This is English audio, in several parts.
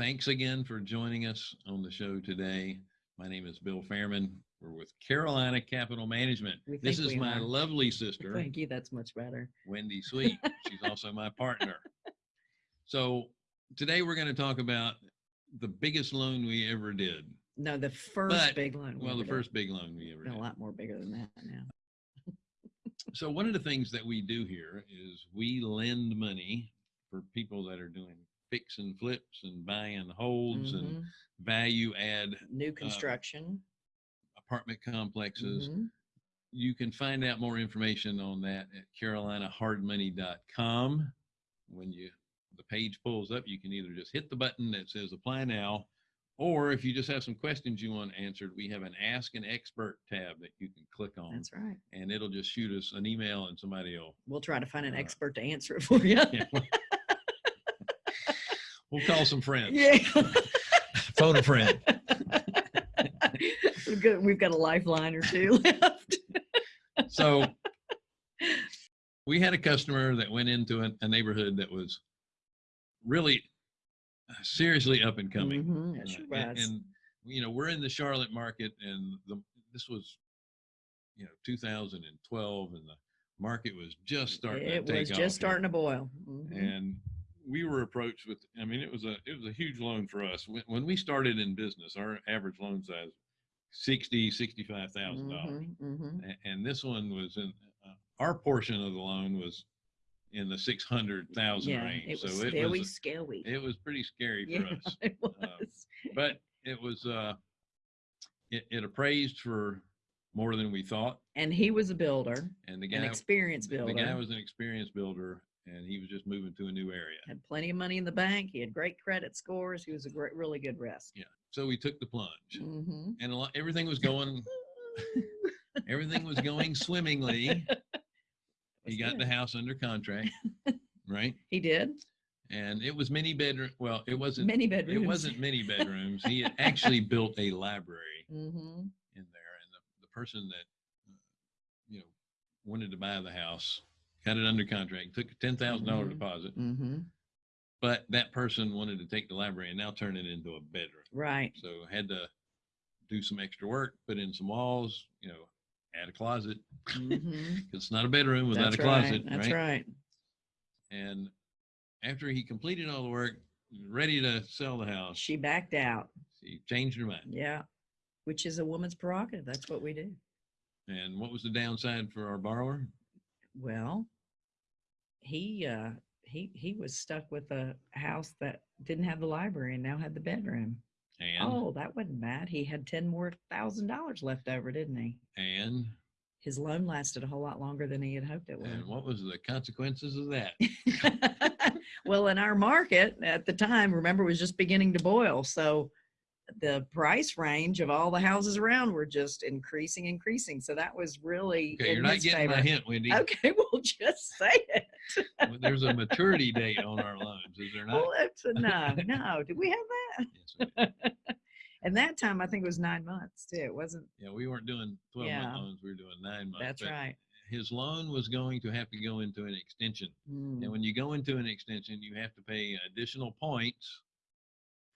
thanks again for joining us on the show today. My name is Bill Fairman. We're with Carolina Capital Management. This is my are. lovely sister, Thank you. That's much better. Wendy Sweet. She's also my partner. So today we're going to talk about the biggest loan we ever did. No, the first But- big loan. we Well, the did. first big loan we ever Been a lot more bigger than that now. So one of the things that we do here is we lend money for people that are doing fix and flips and buy and holds and Mhm. value add New construction. apartment complexes. Mhm. You can find out more information on that at carolinahardmoney.com. When you the page pulls up, you can either just hit the button that says apply now, or if you just have some questions you want answered, we have an ask an expert tab that you can click on That's right. and it'll just shoot us an email and somebody will We'll try to find an Uh, expert to answer it for you. yeah. we'll call some friends. Yeah. Phone a friend. We've got, we've got a lifeline or two left. So we had a customer that went into a, a neighborhood that was really uh, seriously up and coming. It Uh, sure and, and, you know, we're in the Charlotte market and the, this was, you know, 2012 and the market was just starting It to take was just starting to boil. Mhm. and we were approached with i mean it was a it was a huge loan for us when, when we started in business our average loan size 60 65000 dollars Mhm, mhm. A- and this one was in uh, our portion of the loan was in the 600000 Yeah, range it was so it scary, was scary. it was pretty scary for Yeah, us it was. but it was uh it, it appraised for more than we thought and he was a builder, and the an guy experienced the builder. guy was an experienced builder and he was just moving to a new area had plenty of money in the bank. He had great credit scores. He was a great, really good risk. yeah so we took the plunge Mhm. and a lot, everything was going everything was going swimmingly he got the house under contract right He did and it was many bedroom well it wasn't many bedrooms. it wasn't many bedrooms he had actually built a library hmm in there and the, the person that uh, you know wanted to buy the house got it under contract took a ten thousand dollar Mhm. deposit hmm but that person wanted to take the library and now turn it into a bedroom Right. so had to do some extra work put in some walls you know add a closet hmm it's not a bedroom without That's a closet right. That's right? right. and after he completed all the work ready to sell the house She backed out. she changed her mind Yeah. Which is a woman's prerogative. That's what we do. and what was the downside for our borrower Well, he uh he he was stuck with a house that didn't have the library and now had the bedroom. and Oh, that wasn't bad. He had ten more thousand dollars left over, didn't he? and His loan lasted a whole lot longer than he had hoped it would. and what was the consequences of that well, in our market at the time, remember, it was just beginning to boil. So the price range of all the houses around were just increasing, increasing. So that was really okay you're not getting my hint wendy Okay, we'll just say it. Well, there's a maturity date on our loans is there not Well, it's a no, no. Did we have that? Yes, that? and that time, I think it was nine months too. It wasn't. yeah we weren't doing 12 Yeah. month loans we were doing nine months That's right. his loan was going to have to go into an extension Mm, And when you go into an extension, you have to pay additional points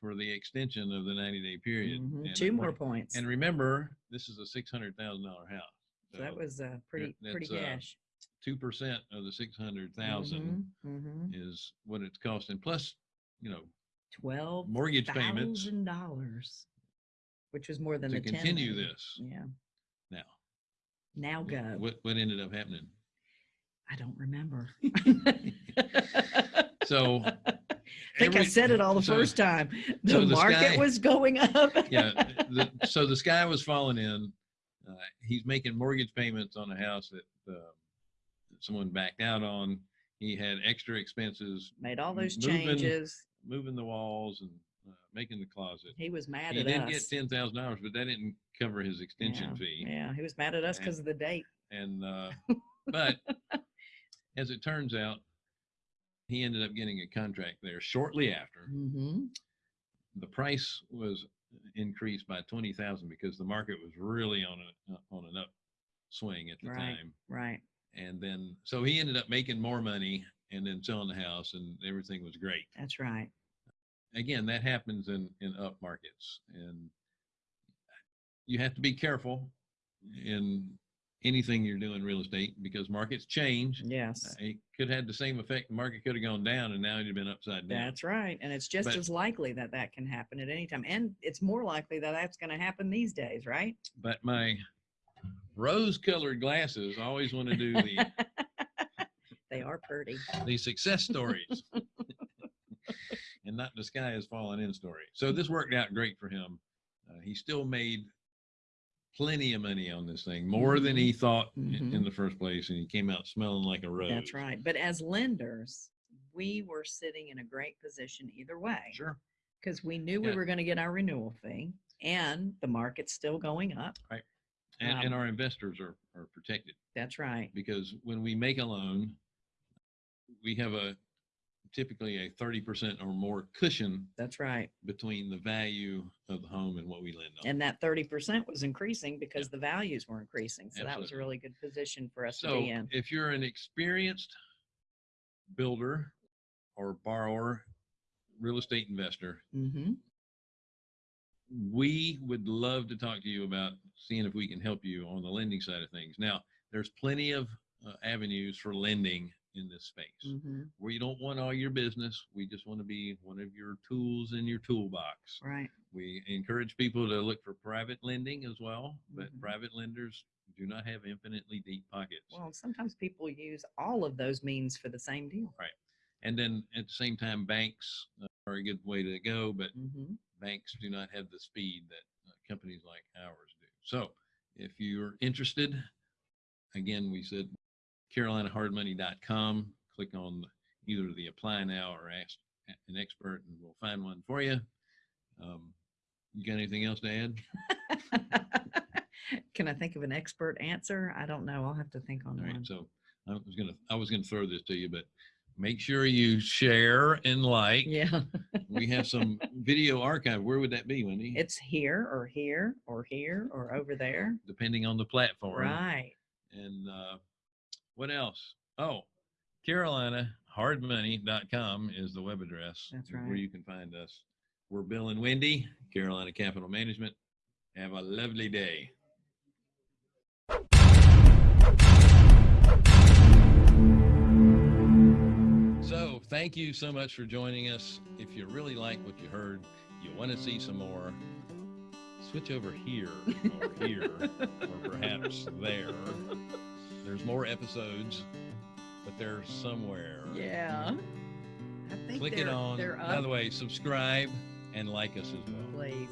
for the extension of the 90 day period. mhm, And Two re- more points. And remember, this is a $600,000 house. So that was uh, pretty pretty uh, cash. 2% of the 600,000 Mhm, mhm. is what it's costing. Plus, you know, Twelve mortgage payments dollars, which was more than to the continue million. this. Yeah. Now, Now go. what, what ended up happening? I don't remember. So, I think I said it all the so- first time. The so the market sky- was going up. yeah. The, so the sky was falling in. Uh, he's making mortgage payments on a house that, uh, someone backed out on. He had extra expenses Made all those moving- changes. moving the walls and uh, making the closet. He was mad He at didn't get ten thousand dollars, but that didn't cover his extension yeah. fee. Yeah, he was mad at us because of the date. And uh, but as it turns out, he ended up getting a contract there shortly after. hmm The price was increased by twenty thousand because the market was really on a uh, on an upswing at the Right. time. Right. And then so he ended up making more money and then selling the house, and everything was great. That's right. again, that happens in, in up markets and you have to be careful in anything you're doing real estate because markets change. Yes. It could have the same effect. The market could have gone down and now it'd been upside down. That's right. And it's just But- as likely that that can happen at any time. And it's more likely that that's going to happen these days, right? But my rose colored glasses always want to do the, they are pretty. the success stories and not the sky is falling in story. So this worked out great for him. Uh, he still made plenty of money on this thing, more than he thought i- in, Mhm. the first place. And he came out smelling like a rose. That's right. But as lenders, we were sitting in a great position either way Sure. because we knew we were going to get our renewal fee and the market's still going up. And, Um, and our investors are, are protected That's right. because when we make a loan, we have a typically a 30% or more cushion That's right. between the value of the home and what we lend on. And that 30% was increasing because the values were increasing. So that was a Absolutely. really good position for us to So be in. if you're an experienced builder or borrower, real estate investor, hmm we would love to talk to you about seeing if we can help you on the lending side of things. Now, there's plenty of uh, avenues for lending in this space. hmm We don't want all your business. We just want to be one of your tools in your toolbox. Right. We encourage people to look for private lending as well, but Mhm. private lenders do not have infinitely deep pockets. Well, sometimes people use all of those means for the same deal. Right. And then at the same time, banks are a good way to go, but hmm banks do not have the speed that uh, companies like ours do. So if you're interested, again, we said carolinahardmoney.com, click on either the apply now or ask an expert and we'll find one for you. Um, you got anything else to add? Can I think of an expert answer? I don't know. I'll have to think on All right. one. So I was gonna, I was gonna throw this to you, but make sure you share and like. Yeah. We have some video archive. Where would that be, Wendy? It's here or here or here or over there. Depending on the platform. Right. And uh, what else? Oh, carolinahardmoney.com is the web address. That's Where you can find us. We're Bill and Wendy, Carolina Capital Management. Have a lovely day. So, thank you so much for joining us. If you really like what you heard, you want to see some more, switch over here or here or perhaps there. There's mm-hmm. more episodes, but they're somewhere. Yeah. I think Click they're, it on. By the way, subscribe and like us as well. Please.